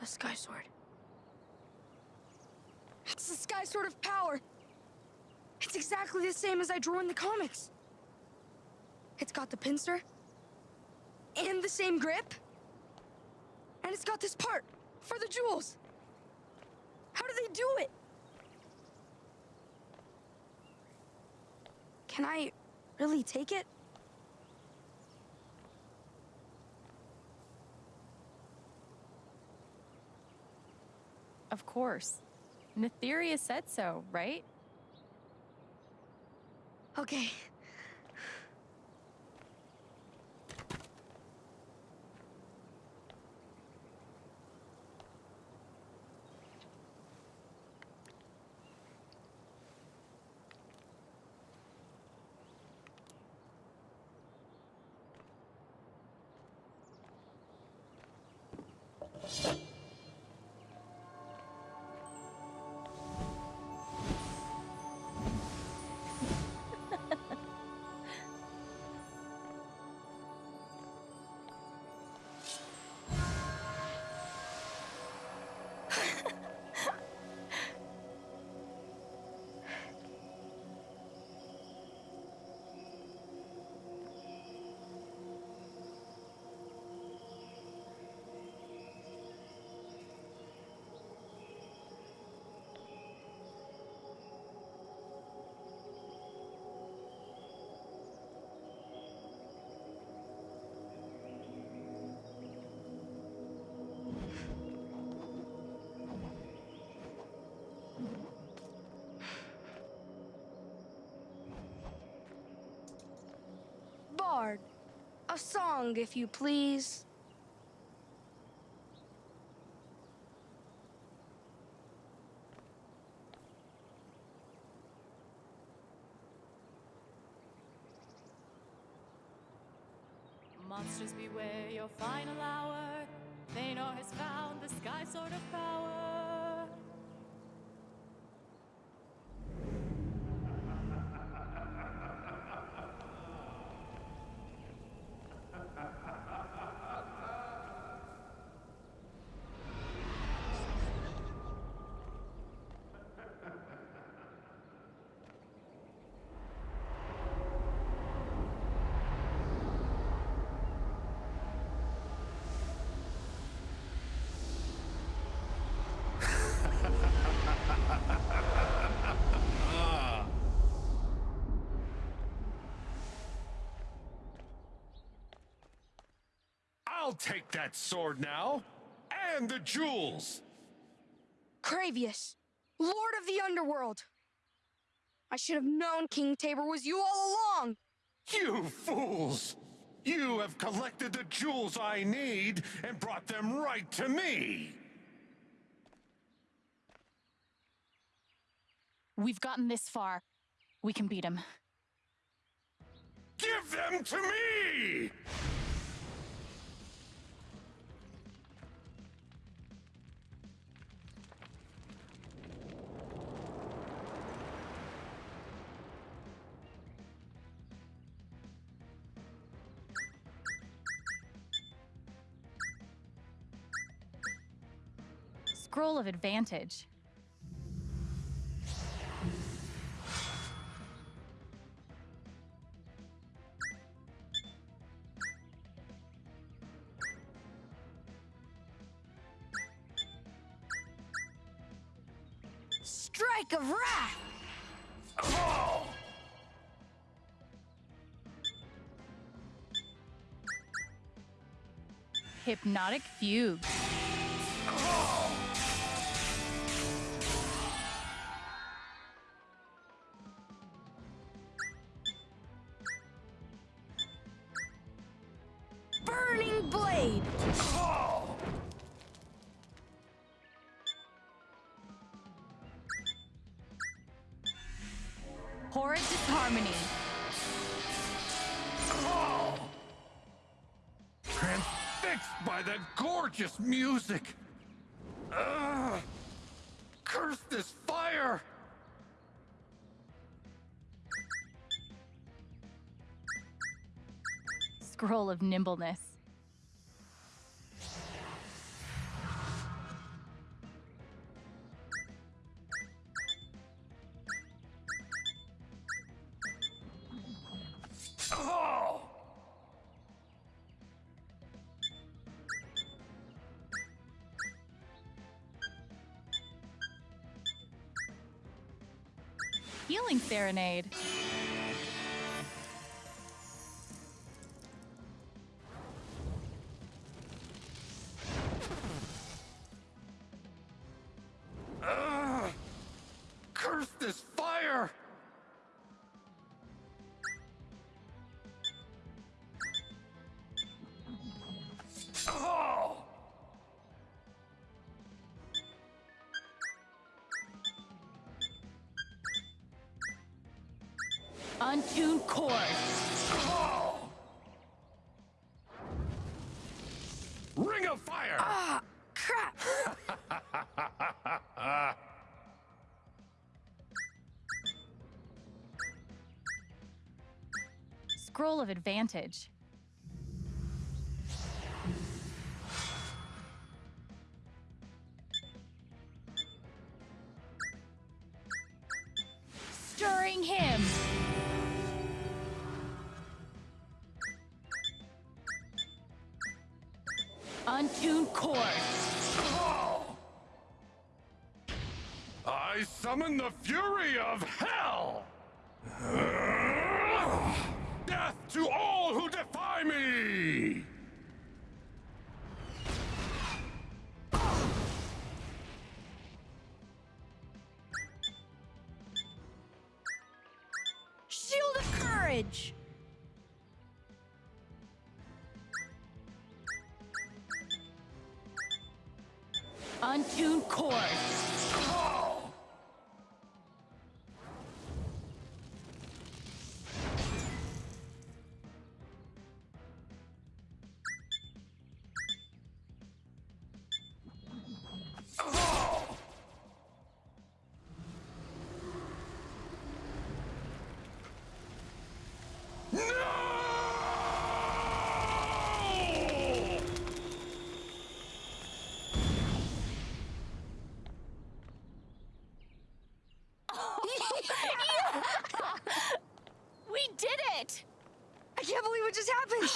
The Sky Sword. It's the Sky Sword of Power! It's exactly the same as I drew in the comics. It's got the pincer, and the same grip, and it's got this part for the jewels. How do they do it? Can I really take it? Of course. Netheria said so, right? Okay. A song, if you please. I'll take that sword now! And the jewels! Cravius, Lord of the Underworld. I should have known King Tabor was you all along. You fools! You have collected the jewels I need and brought them right to me! We've gotten this far. We can beat him. Give them to me! Scroll of Advantage. Strike of Wrath! Hypnotic Fugue. Horrid Disharmony. Oh! Transfixed by that gorgeous music! Ugh! Curse this fire! Scroll of Nimbleness. Serenade. Untuned chord. Oh! Ring of fire! Ah, crap! Scroll of advantage. Untuned chord. Oh! I summon the fury of hell! Death to all who defy me! Oh! No! We did it! I can't believe what just happened!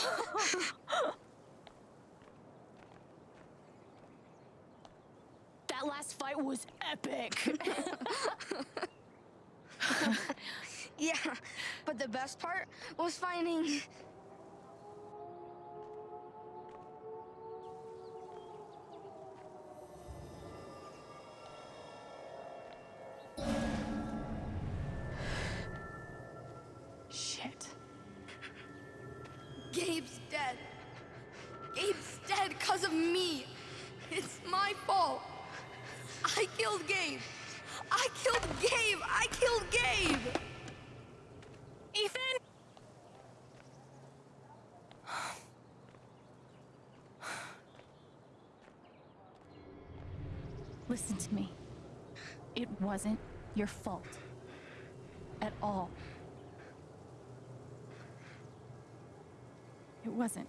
That last fight was epic. yeah, but the best part was finding. Shit. Gabe's dead. Gabe's dead because of me. It's my fault. I killed Gabe. I killed Gabe. I killed Gabe. Ethan? Listen to me. It wasn't your fault. At all. It wasn't.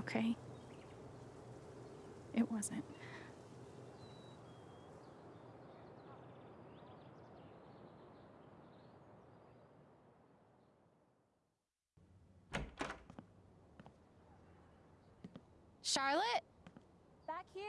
Okay? It wasn't. Charlotte? Back here?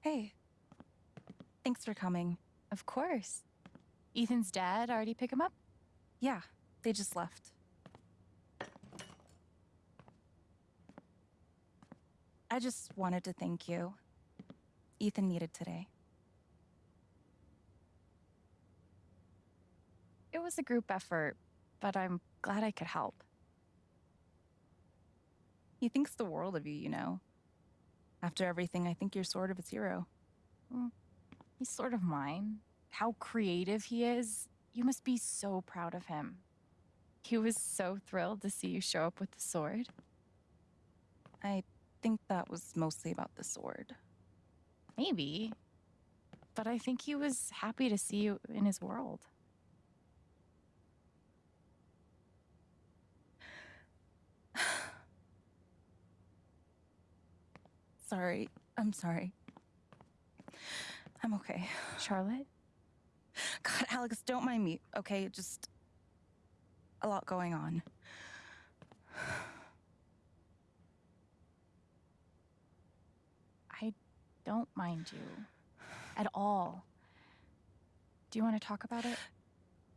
Hey. Thanks for coming. Of course. Ethan's dad already pick him up? Yeah, they just left. I just wanted to thank you. Ethan needed today. It was a group effort, but I'm glad I could help. He thinks the world of you, you know. After everything, I think you're sort of his hero. Mm, he's sort of mine. How creative he is. You must be so proud of him. He was so thrilled to see you show up with the sword. I think that was mostly about the sword. Maybe. But I think he was happy to see you in his world. sorry. I'm sorry. I'm okay. Charlotte? God, Alex, don't mind me, okay? Just a lot going on. I don't mind you at all. Do you want to talk about it?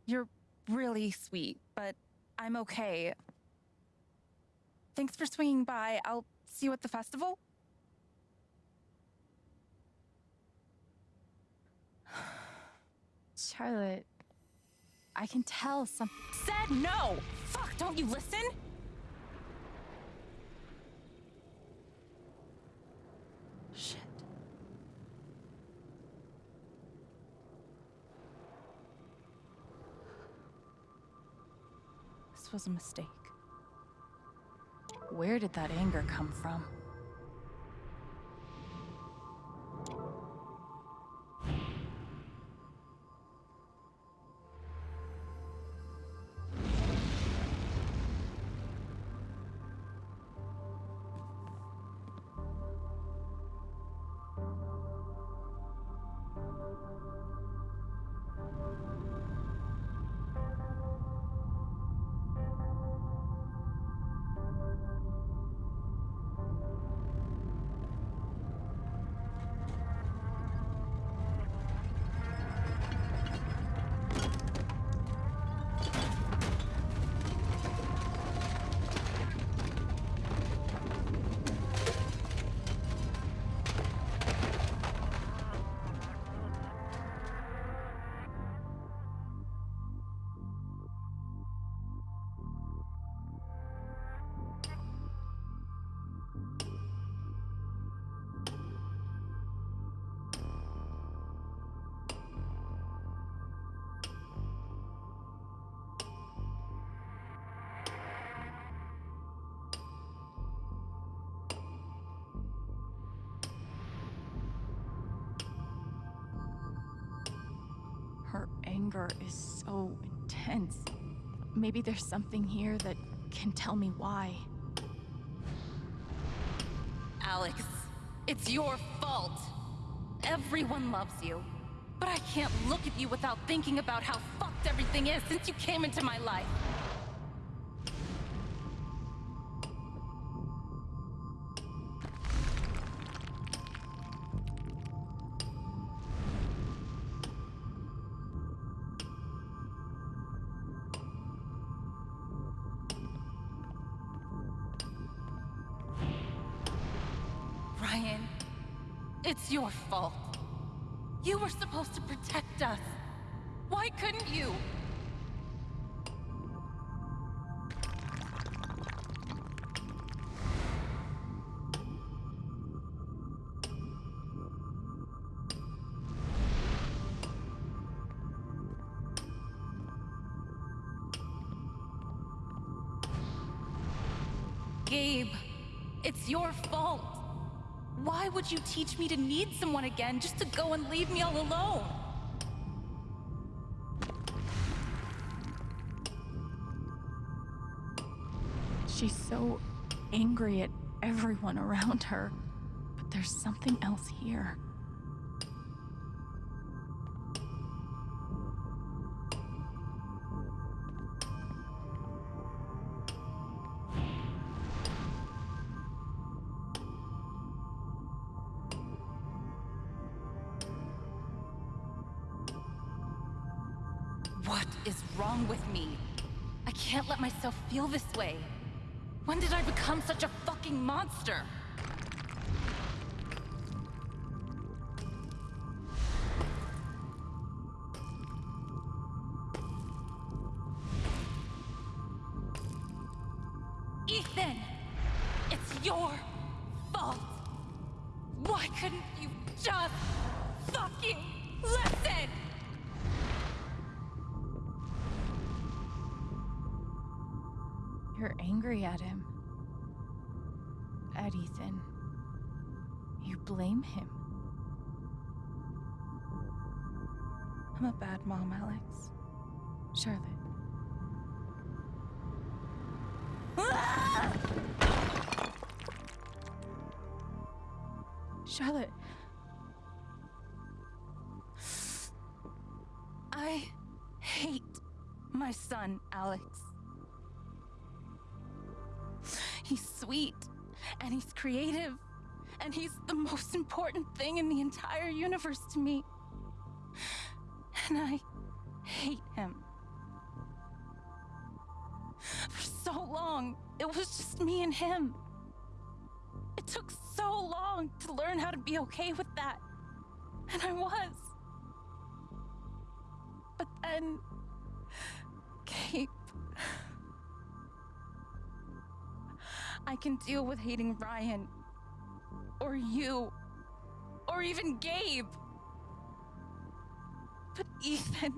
You're really sweet, but I'm okay. Thanks for swinging by. I'll see you at the festival. Charlotte, I can tell some. Said no! Fuck, don't you listen? Shit. This was a mistake. Where did that anger come from? Anger is so intense. Maybe there's something here that can tell me why. Alex, it's your fault. Everyone loves you. But I can't look at you without thinking about how fucked everything is since you came into my life. Gabe, it's your fault. Why would you teach me to need someone again just to go and leave me all alone? She's so angry at everyone around her. But there's something else here. Fucking monster? Blame him. I'm a bad mom, Alex. Charlotte. Ah! Charlotte. I hate my son, Alex. He's sweet and he's creative and he's the most important thing in the entire universe to me. And I hate him. For so long, it was just me and him. It took so long to learn how to be okay with that. And I was. But then. Gabe. I can deal with hating Ryan. Or you. Or even Gabe. But Ethan.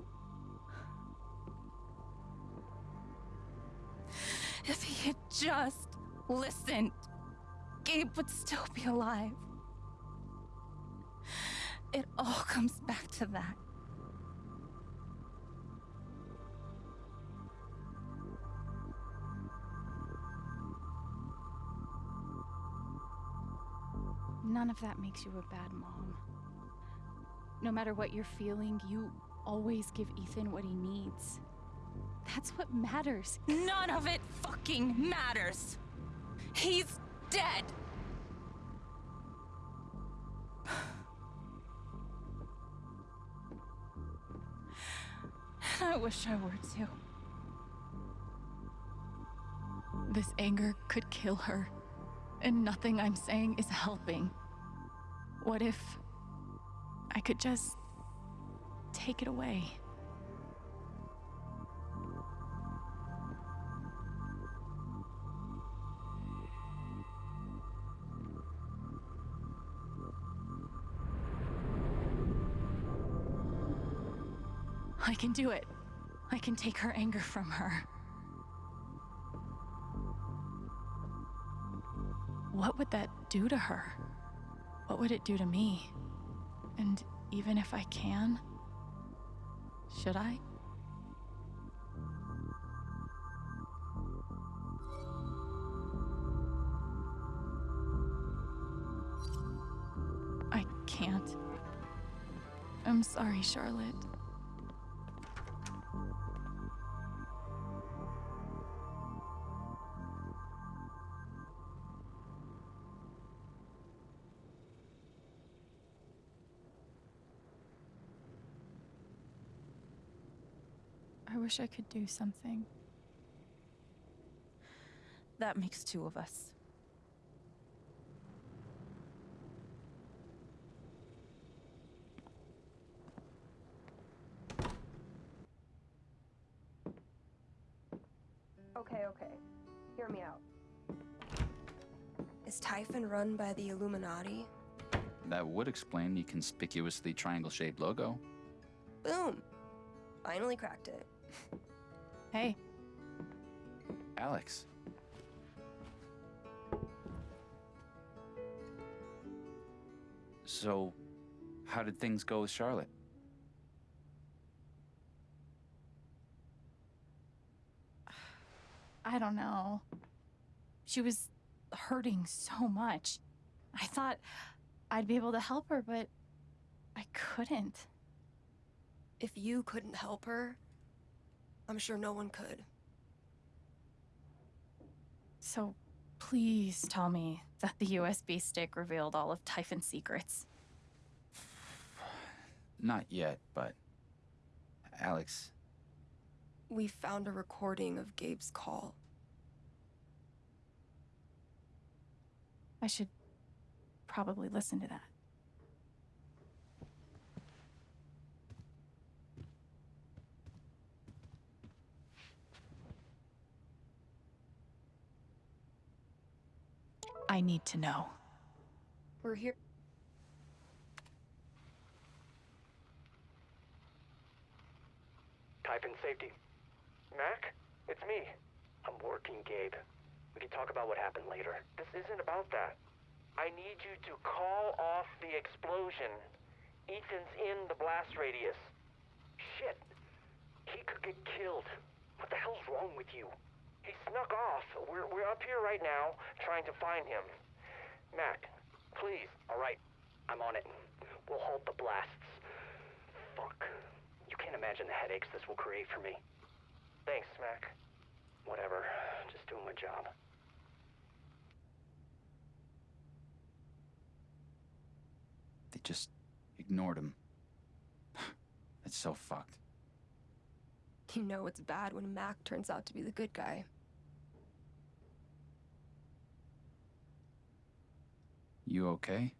If he had just listened, Gabe would still be alive. It all comes back to that. None of that makes you a bad mom. No matter what you're feeling, you always give Ethan what he needs. That's what matters. None of it fucking matters. He's dead. I wish I were too. This anger could kill her, and nothing I'm saying is helping. What if I could just take it away? I can do it. I can take her anger from her. What would that do to her? What would it do to me? And even if I can, should I? I can't. I'm sorry, Charlotte. I wish I could do something. That makes two of us. Okay, okay. Hear me out. Is Typhon run by the Illuminati? That would explain the conspicuously triangle shaped logo. Boom! Finally cracked it. Hey, Alex. So, how did things go with Charlotte? I don't know. She was hurting so much. I thought I'd be able to help her, but I couldn't. If you couldn't help her, I'm sure no one could. So please tell me that the USB stick revealed all of Typhon's secrets. Not yet, but. Alex, We found a recording of Gabe's call. I should probably listen to that. I need to know. We're here. Typhon safety. Mac? It's me. I'm working, Gabe. We can talk about what happened later. This isn't about that. I need you to call off the explosion. Ethan's in the blast radius. Shit. He could get killed. What the hell's wrong with you? He snuck off. We're, we're up here right now trying to find him. Mac, please. All right. I'm on it. We'll halt the blasts. Fuck. You can't imagine the headaches this will create for me. Thanks, Mac. Whatever. Just doing my job. They just ignored him. It's so fucked. You know it's bad when Mac turns out to be the good guy. You okay?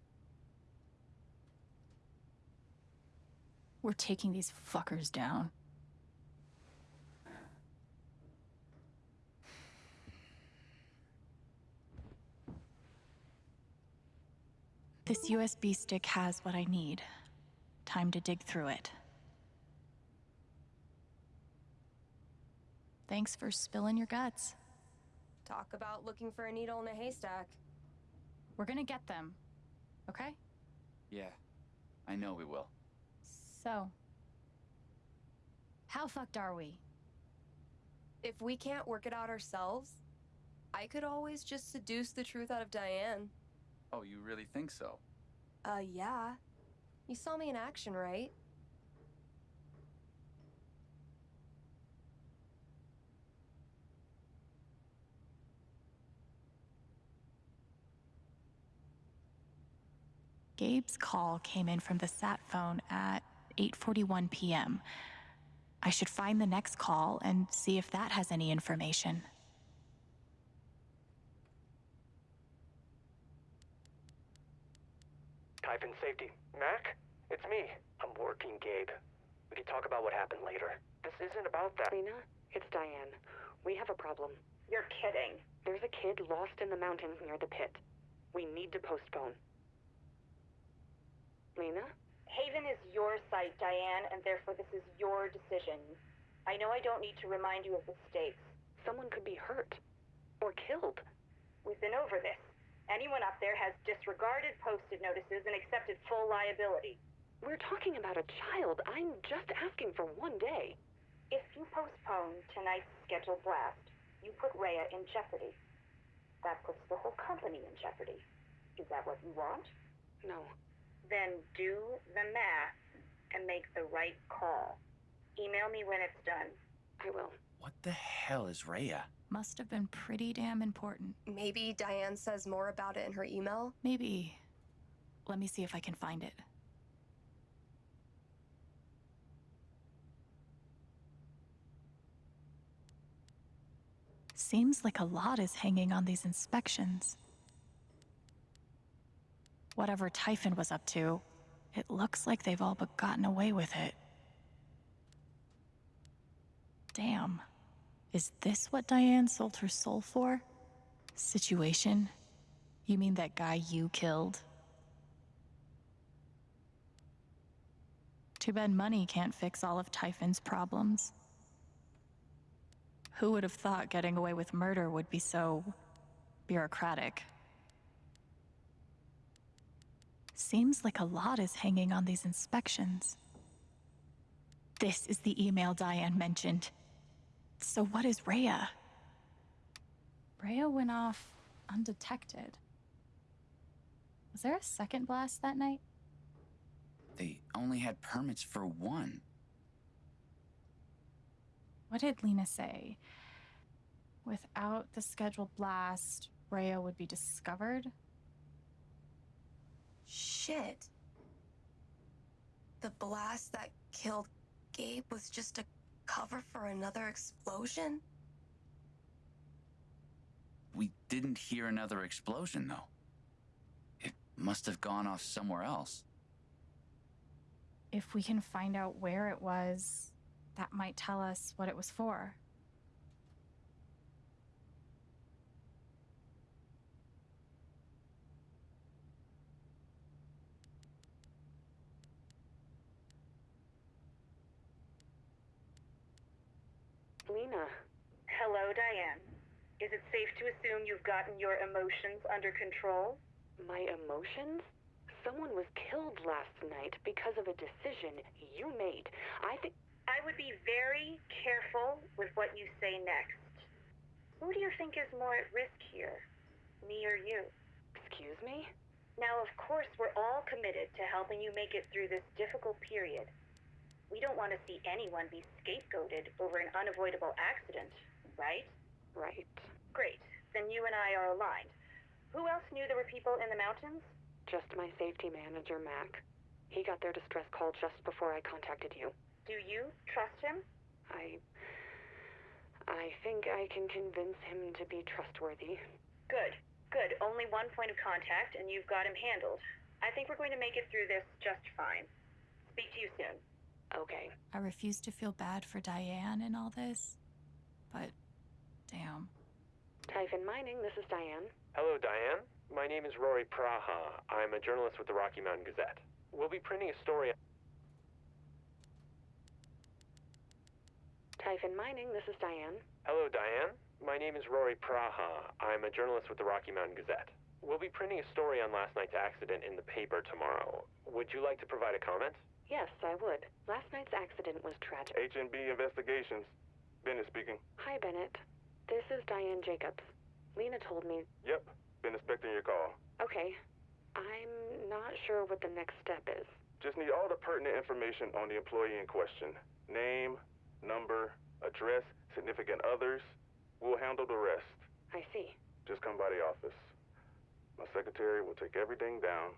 We're taking these fuckers down. This USB stick has what I need. Time to dig through it. Thanks for spilling your guts. Talk about looking for a needle in a haystack. We're gonna get them. Okay? Yeah, I know we will. So. How fucked are we? If we can't work it out ourselves, I could always just seduce the truth out of Diane. Oh, you really think so? Uh, yeah. You saw me in action, right? Gabe's call came in from the sat phone at 8:41 p.m. I should find the next call and see if that has any information. Typhon safety. Mac? It's me. I'm working, Gabe. We can talk about what happened later. This isn't about that. Lena, it's Diane. We have a problem. You're kidding. There's a kid lost in the mountains near the pit. We need to postpone. Lena? Haven is your site, Diane, and therefore this is your decision. I know I don't need to remind you of the stakes. Someone could be hurt. Or killed. We've been over this. Anyone up there has disregarded posted notices and accepted full liability. We're talking about a child. I'm just asking for one day. If you postpone tonight's scheduled blast, you put Rhea in jeopardy. That puts the whole company in jeopardy. Is that what you want? No. Then do the math and make the right call. Email me when it's done. I will. What the hell is Rhea? Must have been pretty damn important. Maybe Diane says more about it in her email? Maybe. Let me see if I can find it. Seems like a lot is hanging on these inspections. Whatever Typhon was up to, it looks like they've all but gotten away with it. Damn. Is this what Diane sold her soul for? Situation? You mean that guy you killed? Too bad money can't fix all of Typhon's problems. Who would have thought getting away with murder would be so bureaucratic? Seems like a lot is hanging on these inspections. This is the email Diane mentioned. So what is Rhea? Rhea went off undetected. Was there a second blast that night? They only had permits for one. What did Lena say? Without the scheduled blast, Rhea would be discovered? Shit. The blast that killed Gabe was just a cover for another explosion? We didn't hear another explosion, though. It must have gone off somewhere else. If we can find out where it was, that might tell us what it was for. Hello, Diane. Is it safe to assume you've gotten your emotions under control? My emotions? Someone was killed last night because of a decision you made. I think. I would be very careful with what you say next. Who do you think is more at risk here? Me or you? Excuse me? Now, of course, we're all committed to helping you make it through this difficult period. We don't want to see anyone be scapegoated over an unavoidable accident, right? Right. Great. Then you and I are aligned. Who else knew there were people in the mountains? Just my safety manager, Mac. He got their distress call just before I contacted you. Do you trust him? I. I think I can convince him to be trustworthy. Good. Good. Only one point of contact, and you've got him handled. I think we're going to make it through this just fine. Speak to you soon. Okay. I refuse to feel bad for Diane in all this, but damn. Typhon Mining, this is Diane. Hello, Diane. My name is Rory Praha. I'm a journalist with the Rocky Mountain Gazette. We'll be printing a story. Typhon Mining, this is Diane. Hello, Diane. My name is Rory Praha. I'm a journalist with the Rocky Mountain Gazette. We'll be printing a story on last night's accident in the paper tomorrow. Would you like to provide a comment? Yes, I would. Last night's accident was tragic. H&B Investigations. Bennett speaking. Hi, Bennett. This is Diane Jacobs. Lena told me. Yep, been expecting your call. Okay. I'm not sure what the next step is. Just need all the pertinent information on the employee in question. Name, number, address, significant others. We'll handle the rest. I see. Just come by the office. My secretary will take everything down.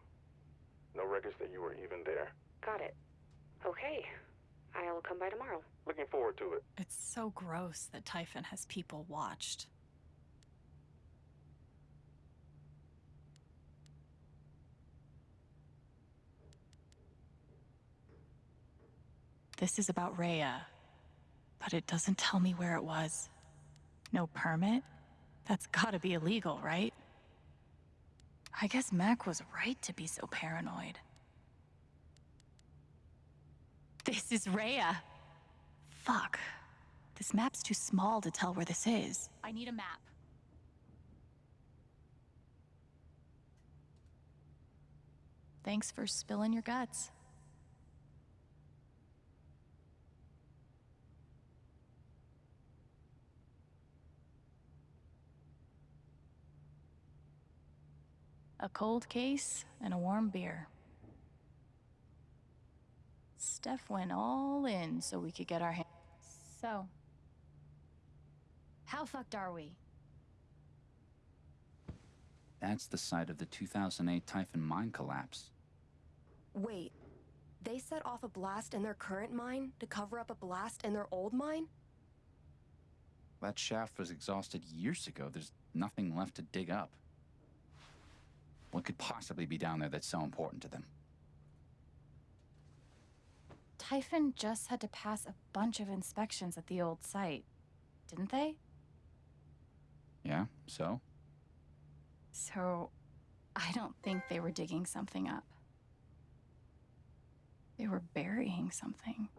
No records that you were even there. Got it. Okay. I'll come by tomorrow. Looking forward to it. It's so gross that Typhon has people watched. This is about Rhea, but it doesn't tell me where it was. No permit? That's gotta be illegal, right? I guess Mac was right to be so paranoid. This is Rhea. Fuck. This map's too small to tell where this is. I need a map. Thanks for spilling your guts. A cold case and a warm beer. Steph went all in so we could get our hands. So, how fucked are we? That's the site of the 2008 Typhon mine collapse. Wait, they set off a blast in their current mine to cover up a blast in their old mine? That shaft was exhausted years ago. There's nothing left to dig up. What could possibly be down there that's so important to them? Typhon just had to pass a bunch of inspections at the old site, didn't they? Yeah, so? So, I don't think they were digging something up. They were burying something.